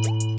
Thank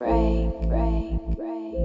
break, break, break.